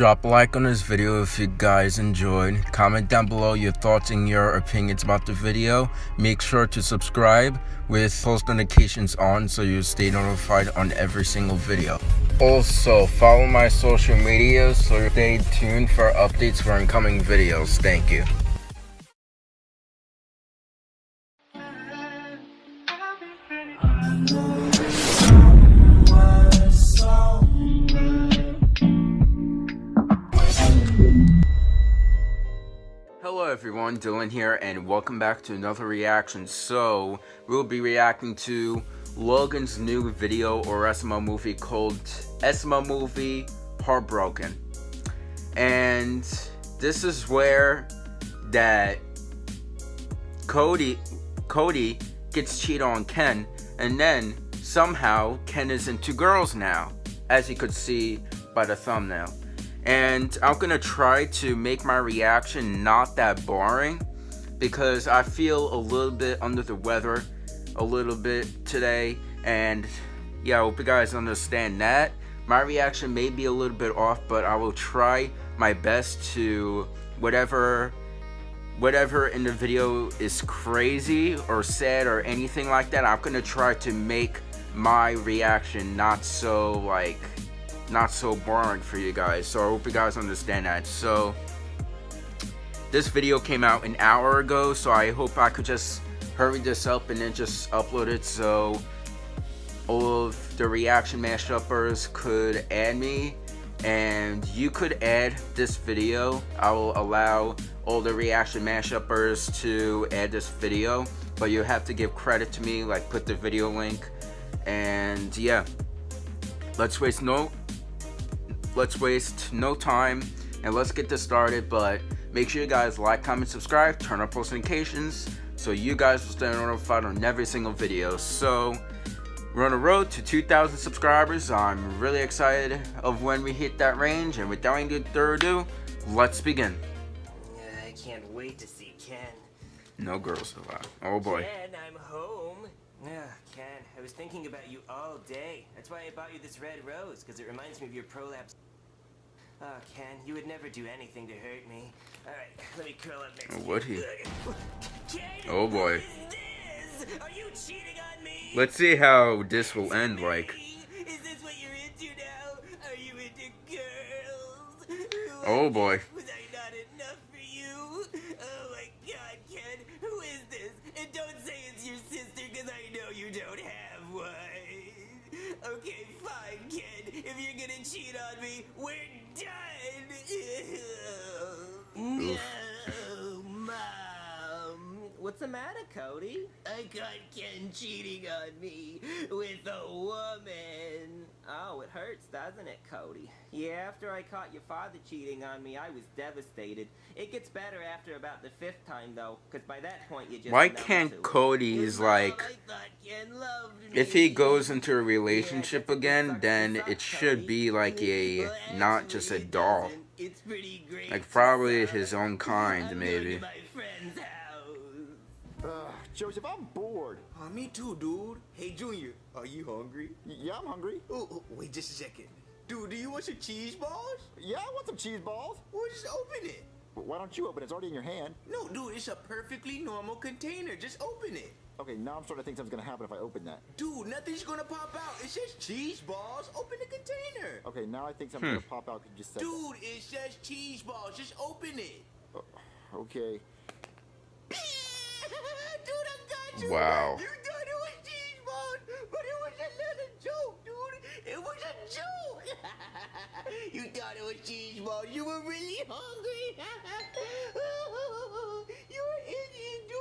Drop a like on this video if you guys enjoyed. Comment down below your thoughts and your opinions about the video. Make sure to subscribe with post notifications on so you stay notified on every single video. Also, follow my social media so stay tuned for updates for incoming videos. Thank you. Everyone, Dylan here and welcome back to another reaction. So, we'll be reacting to Logan's new video or SML movie called SML Movie Heartbroken. And this is where that Cody Cody gets cheated on Ken and then somehow Ken is into girls now as you could see by the thumbnail and I'm gonna try to make my reaction not that boring because I feel a little bit under the weather a little bit today. And yeah I hope you guys understand that. My reaction may be a little bit off but I will try my best to whatever whatever in the video is crazy or sad or anything like that I'm gonna try to make my reaction not so like not so boring for you guys. So I hope you guys understand that. So this video came out an hour ago, so I hope I could just hurry this up and then just upload it so all of the reaction mashuppers could add me and you could add this video. I will allow all the reaction mashuppers to add this video, but you have to give credit to me, like put the video link and yeah. Let's waste no let's waste no time and let's get this started but make sure you guys like comment subscribe turn on post notifications so you guys will stay notified on every single video. So we're on the road to 2,000 subscribers. I'm really excited of when we hit that range and without any further ado let's begin. I can't wait to see ken. No girls allowed oh boy. Ken i'm home. Yeah, Ken, I was thinking about you all day. That's why I bought you this red rose, because it reminds me of your prolapse. Oh, Ken, you would never do anything to hurt me. Alright, let me curl up next oh, would he? Oh, Ken, oh boy. Are you cheating on me? Let's see how this will end like. Is this What's the matter, Cody? I caught Ken cheating on me with a woman. Oh, it hurts, doesn't it, Cody? Yeah, after I caught your father cheating on me, I was devastated. It gets better after about the fifth time, though, because by that point you just. Why can't Cody's like? If he goes into a relationship again, then it should be like a not just a doll. Like probably his own kind, maybe. Joseph, I'm bored. Uh, me too, dude. Hey, Junior, are you hungry? Yeah, I'm hungry. Oh, oh, wait just a second. Dude, do you want some cheese balls? Yeah, I want some cheese balls. Well, just open it. why don't you open it? It's already in your hand. No, dude, it's a perfectly normal container. Just open it. Okay, now I'm starting to think something's gonna happen if I open that. Dude, nothing's gonna pop out. It's just cheese balls. Open the container. Okay, now I think something's hmm. gonna pop out because you just said Dude, that. it's just cheese balls. Just open it. Uh, okay. dude, I got you. Wow. You thought it was cheese balls, but it was a little joke, dude. It was a joke. you thought it was cheese balls. You were really hungry. you were idiot, dude.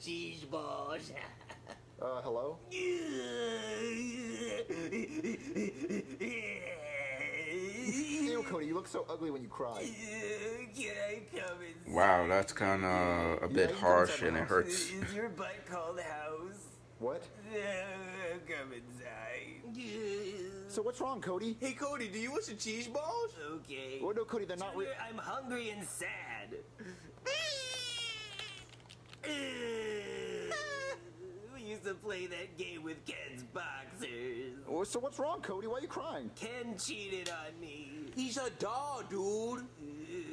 cheese balls. uh, hello? Ew, Cody, you look so ugly when you cry. Wow, that's kind of a bit yeah, harsh and it hurts. Is your butt called house? What? come inside. So what's wrong, Cody? Hey, Cody, do you want some cheese balls? Okay. Well, no, Cody, they're not real. I'm hungry and sad. used to play that game with Ken's boxers. Oh, So what's wrong, Cody? Why are you crying? Ken cheated on me. He's a doll, dude.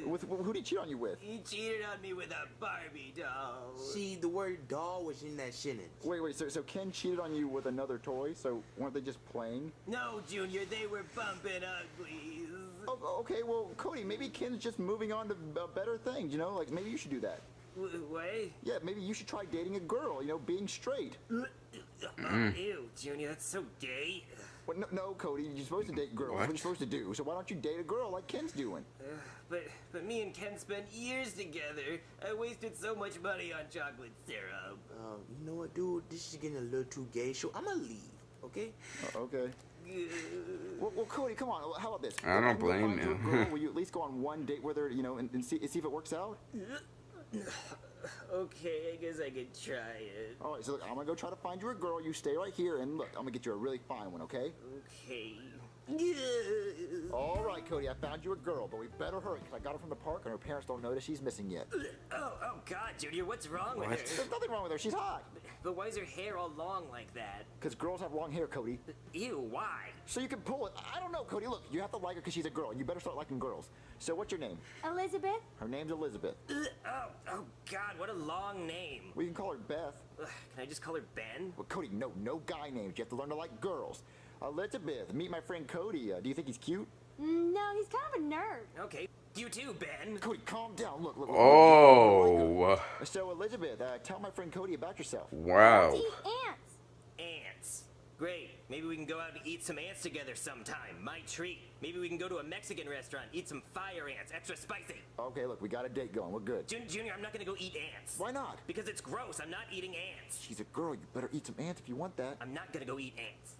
With who did he cheat on you with? He cheated on me with a Barbie doll. See, the word doll was in that sentence. Wait, wait. So, so Ken cheated on you with another toy? So weren't they just playing? No, Junior, they were bumping uglies. Oh, okay. Well, Cody, maybe Ken's just moving on to uh, better things. You know, like maybe you should do that. W- Wait. Yeah, maybe you should try dating a girl. You know, being straight. Oh, ew, Junior, that's so gay. Well, no, no, Cody. You're supposed to date girls. That's what What? you're supposed to do. So why don't you date a girl like Ken's doing? Ugh, but but me and Ken spent years together. I wasted so much money on chocolate syrup. Um, you know what, dude? This is getting a little too gay, so I'm gonna leave, okay? Uh, okay. Well, well, Cody, come on. How about this? I don't blame you you. girl, will you at least go on one date with her? You know, and, and see, see if it works out. Okay, I guess I could try it. All right. So look, I'm gonna go try to find you a girl. You stay right here, and look, I'm gonna get you a really fine one. Okay? Okay. All right, Cody. I found you a girl, but we better hurry because I got her from the park, and her parents don't notice she's missing yet. Oh, oh God, Junior, what's wrong with her? There's nothing wrong with her. She's hot. But why is her hair all long like that? Because girls have long hair, Cody. Ew, why? So you can pull it. I don't know, Cody. Look, you have to like her because she's a girl. You better start liking girls. So what's your name? Elizabeth? Her name's Elizabeth. Uh, oh, oh God, what a long name. We can call her Beth. Ugh, Can I just call her Ben? Well, Cody, no, no guy names. You have to learn to like girls. Elizabeth, meet my friend Cody. Uh, do you think he's cute? Mm, No, he's kind of a nerd. Okay, you too, Ben. Cody, calm down. Look, look. look. Oh, So Elizabeth, uh, tell my friend Cody about yourself. wow. Ants. Ants. Great. Maybe we can go out and eat some ants together sometime. My treat. Maybe we can go to a Mexican restaurant, eat some fire ants, extra spicy. Okay, look, we got a date going. We're good. Jun- Junior, I'm not gonna go eat ants. Why not? Because it's gross. I'm not eating ants. She's a girl. You better eat some ants if you want that. I'm not gonna go eat ants.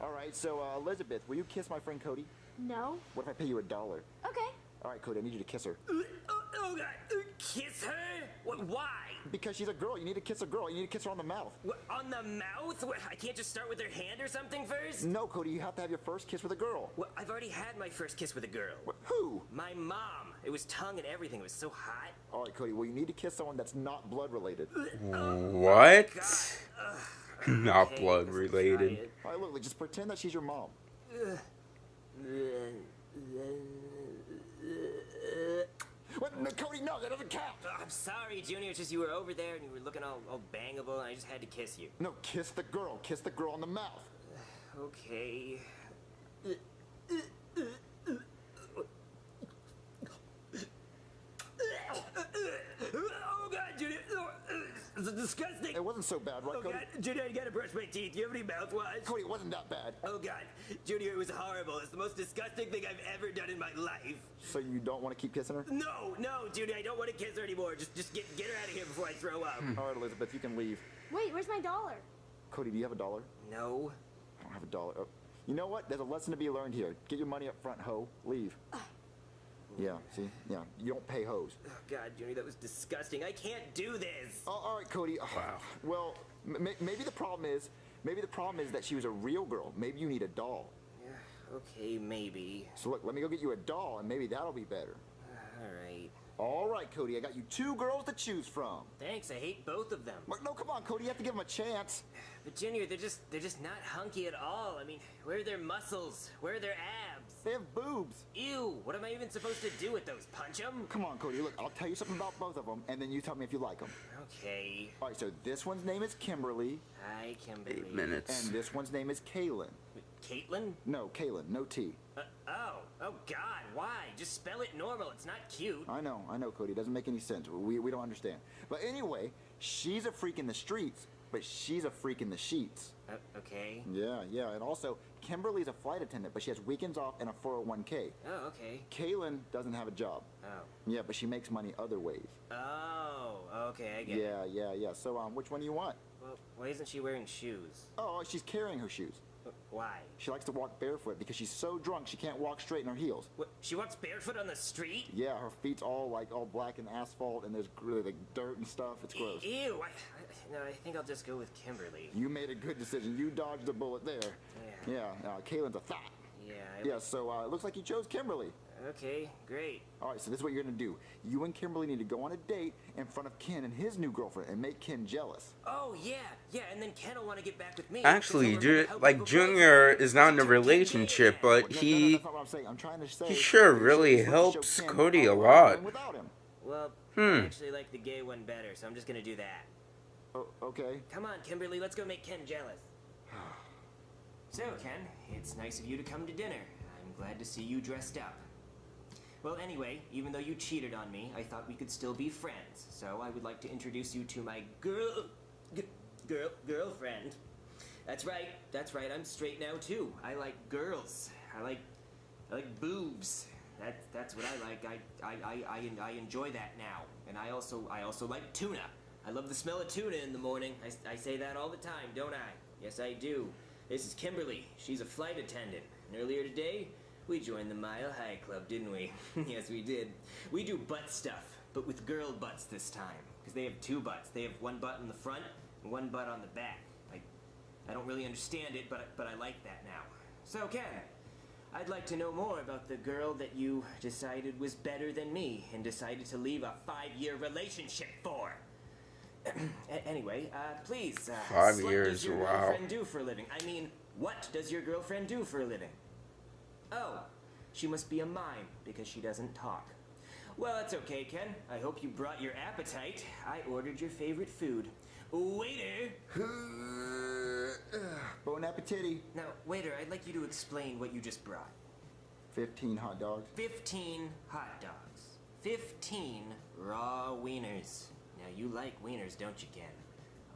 All right, so uh, Elizabeth, will you kiss my friend Cody? No. What if I pay you a dollar? Okay. All right, Cody, I need you to kiss her. Uh, Oh, oh God. Uh, Kiss her? What, why? Because she's a girl. You need to kiss a girl. You need to kiss her on the mouth. What, on the mouth? What, I can't just start with her hand or something first? No, Cody, you have to have your first kiss with a girl. Well, I've already had my first kiss with a girl. Wh- Who? My mom. It was tongue and everything. It was so hot. All right, Cody, well, you need to kiss someone that's not blood related. What? God. Not Okay, blood related. All right, look, look, just pretend that she's your mom. What? No, Cody, no, that doesn't count. Oh, I'm sorry, Junior. It's just you were over there and you were looking all, all bangable, and I just had to kiss you. No, kiss the girl. Kiss the girl on the mouth. Okay. Oh God, Junior! It's disgusting. It wasn't so bad, right, Oh Cody? God, Junior, I gotta brush my teeth. Do you have any mouthwash? Cody, it wasn't that bad. Oh God, Junior, it was horrible. It's the most disgusting thing I've ever done in my life. So you don't want to keep kissing her? No, no, Junior, I don't want to kiss her anymore. Just, just get, get her out of here before I throw up. Hmm. All right, Elizabeth, you can leave. Wait, where's my dollar? Cody, do you have a dollar? No. I don't have a dollar. Oh, You know what? There's a lesson to be learned here. Get your money up front, ho. Leave. Yeah, see? Yeah, you don't pay hoes. Oh God, Junior, that was disgusting. I can't do this. Oh, all right, Cody. Wow. Well, m- m- maybe the problem is, maybe the problem is that she was a real girl. Maybe you need a doll. Yeah, okay, maybe. So look, let me go get you a doll, and maybe that'll be better. All right. All right, Cody, I got you two girls to choose from. Thanks. I hate both of them. No, come on, Cody, you have to give them a chance. But Junior, they're just they're just not hunky at all. I mean, where are their muscles? Where are their abs? They have boobs. Ew, what am I even supposed to do with those? Punch them? Come on, Cody, look, I'll tell you something about both of them, and then you tell me if you like them. Okay. All right, so this one's name is Kimberly, Hi, Kimberly. Eight minutes. and this one's name is Kaylin. Caitlin? No, Kaylin, no T. Uh, oh, oh God, why? Just spell it normal. It's not cute. I know, I know, Cody. It doesn't make any sense. We, we don't understand. But anyway, she's a freak in the streets, but she's a freak in the sheets. Uh, okay. Yeah, yeah. And also, Kimberly's a flight attendant, but she has weekends off and a 401k. Oh, okay. Kaylin doesn't have a job. Oh. Yeah, but she makes money other ways. Oh, okay, I get it. Yeah, yeah, yeah. So, um, which one do you want? Well, why isn't she wearing shoes? Oh, she's carrying her shoes. Why? She likes to walk barefoot because she's so drunk she can't walk straight in her heels. What, she walks barefoot on the street? Yeah, her feet's all like all black and asphalt, and there's gr- like dirt and stuff. It's gross. Ew, I, I, no, I think I'll just go with Kimberly. You made a good decision. You dodged a bullet there. Yeah. Yeah, uh, Kaylin's a thought. Yeah. I Yeah, so uh, it looks like you chose Kimberly. Okay, great. All right, so this is what you're gonna do. You and Kimberly need to go on a date in front of Ken and his new girlfriend and make Ken jealous. Oh yeah, yeah, and then Ken will want to get back with me. Actually, Ju- like Junior voted. is not in a relationship, gay but No, no, no, he that's not what I'm saying. I'm trying to say. he sure really you're supposed to helps Cody a lot. run Without him. Well, Hmm. I actually like the gay one better, so I'm just gonna do that. Oh, okay. Come on, Kimberly, let's go make Ken jealous. So, Ken, it's nice of you to come to dinner. I'm glad to see you dressed up. Well, anyway, even though you cheated on me, I thought we could still be friends. So I would like to introduce you to my girl, girl, girlfriend. That's right. That's right. I'm straight now too. I like girls. I like, I like boobs. That's that's what I like. I I, I, I, I enjoy that now. And I also I also like tuna. I love the smell of tuna in the morning. I, I say that all the time, don't I? Yes, I do. This is Kimberly. She's a flight attendant. And earlier today, we joined the Mile High Club, didn't we? yes, we did. We do butt stuff, but with girl butts this time. Because they have two butts. They have one butt in the front and one butt on the back. I, I don't really understand it, but, but I like that now. So, Ken, I'd like to know more about the girl that you decided was better than me and decided to leave a five-year relationship for. Anyway, uh, please. Uh, Five what years, does your wow. girlfriend do for a living? I mean, what does your girlfriend do for a living? Oh, she must be a mime because she doesn't talk. Well, that's okay, Ken. I hope you brought your appetite. I ordered your favorite food. Waiter! Bon appetit. Now, waiter, I'd like you to explain what you just brought. 15 hot dogs. 15 hot dogs. 15 raw wieners. Now, you like wieners, don't you, Ken?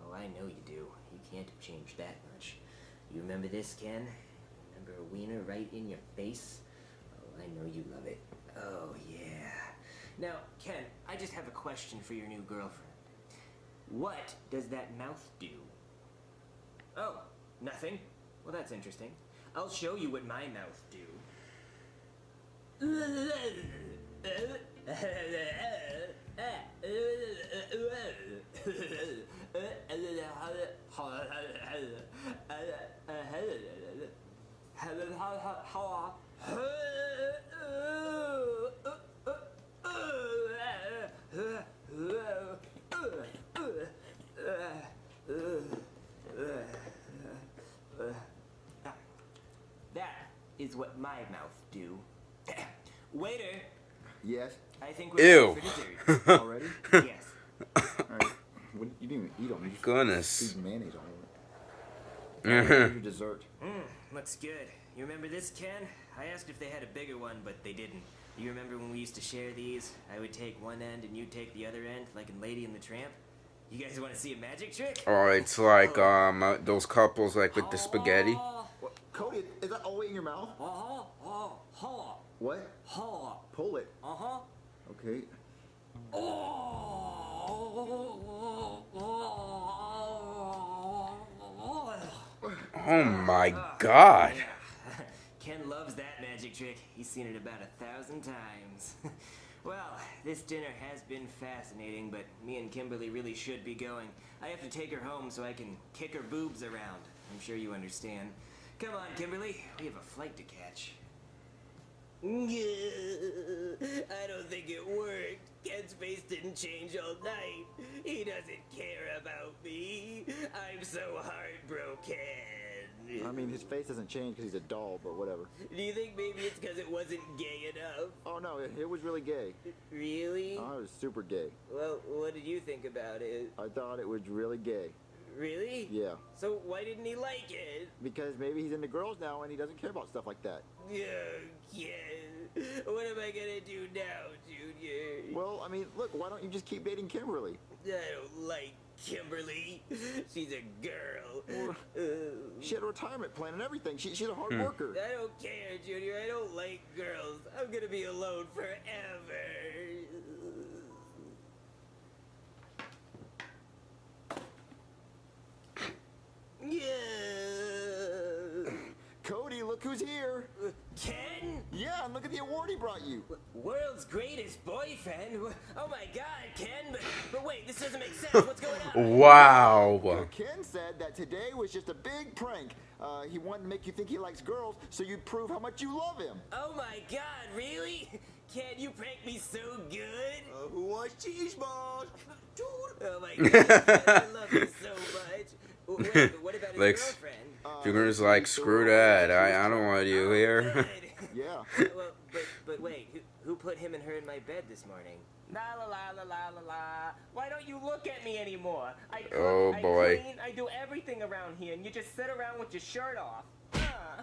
Oh, I know you do. You can't have changed that much. You remember this, Ken? A wiener right in your face? Oh, I know you love it. Oh, yeah. Now, Ken, I just have a question for your new girlfriend. What does that mouth do? Oh, nothing? Well, that's interesting. I'll show you what my mouth do. That is what my mouth do. Waiter, Yes. I think we're Ew. ready dessert. Already? yes. All right. What, you didn't even eat them. You just Goodness. squeezed mayonnaise all over it. Here's your dessert. Mmm, looks good. You remember this, Ken? I asked if they had a bigger one, but they didn't. You remember when we used to share these? I would take one end and you'd take the other end, like in Lady and the Tramp? You guys want to see a magic trick? oh, it's like um uh, those couples like with the spaghetti. Cody, is that all the way in your mouth? Uh-huh, uh, huh, What? huh, Pull it. uh-huh. Okay. Oh Oh my god. Ken loves that magic trick. He's seen it about a thousand times. well, this dinner has been fascinating, but me and Kimberly really should be going. I have to take her home so I can kick her boobs around. I'm sure you understand. Come on, Kimberly. We have a flight to catch. I don't think it worked. Ken's face didn't change all night. He doesn't care about me. I'm so heartbroken. I mean, his face doesn't change because he's a doll, but whatever. Do you think maybe it's because it wasn't gay enough? Oh no, it, it was really gay. Really? Oh, it was super gay. Well, what did you think about it? I thought it was really gay. Really? Yeah. So why didn't he like it? Because maybe he's into girls now and he doesn't care about stuff like that. Yeah, Ken. What am I gonna do now, Junior? Well, I mean, look, why don't you just keep dating Kimberly? I don't like Kimberly. She's a girl. Uh, She had a retirement plan and everything. She, she's a hard worker. I don't care, Junior. I don't like girls. I'm gonna be alone forever. Yeah. Cody, look who's here. Ken? Yeah, and look at the award he brought you. World's greatest boyfriend? Oh my god, Ken, but, but wait, this doesn't make sense. What's going on? Wow. Ken said that today was just a big prank. Uh, he wanted to make you think he likes girls, so you'd prove how much you love him. Oh my god, really? Ken, you prank me so good? Uh, who wants cheese balls? Dude. Oh my god, I love you so much. Wait, what about his Like, girlfriend? Junior's like, screw that. I, I don't want you here. Yeah. well, but, but wait, who, who put him and her in my bed this morning? La la la la la la la. Why don't you look at me anymore? I cook, Oh, I boy. clean, I do everything around here, and you just sit around with your shirt off. Ah.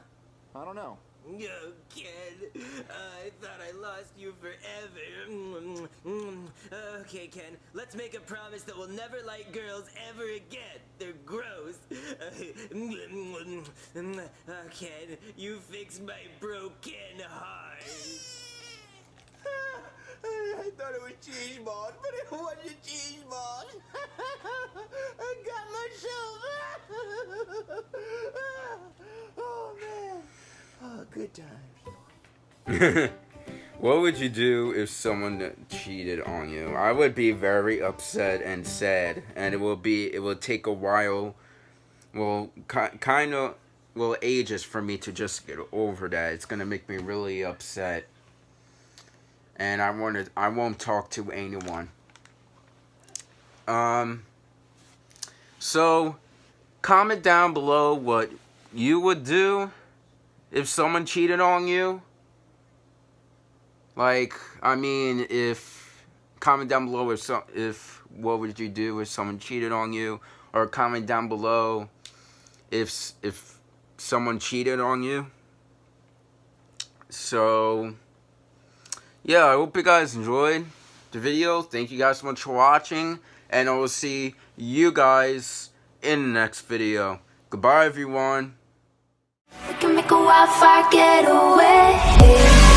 I don't know. No, Ken. Uh, I thought I lost you forever. Okay, Ken. Let's make a promise that we'll never like girls ever again. They're gross. Uh, Ken, you fixed my broken heart. I thought it was cheese balls, but it wasn't cheese balls. I got myself. oh man. Oh, good times. what would you do if someone cheated on you? I would be very upset and sad, and it will be it will take a while, well, ki- kind of, well, ages for me to just get over that. It's gonna make me really upset, and I wanted I won't talk to anyone. Um. So, comment down below what you would do if someone cheated on you. Like, I mean, if comment down below if so, if what would you do if someone cheated on you, or comment down below if if someone cheated on you. So, yeah, I hope you guys enjoyed the video. Thank you guys so much for watching, and I will see you guys in the next video. Goodbye, everyone a wildfire, getaway.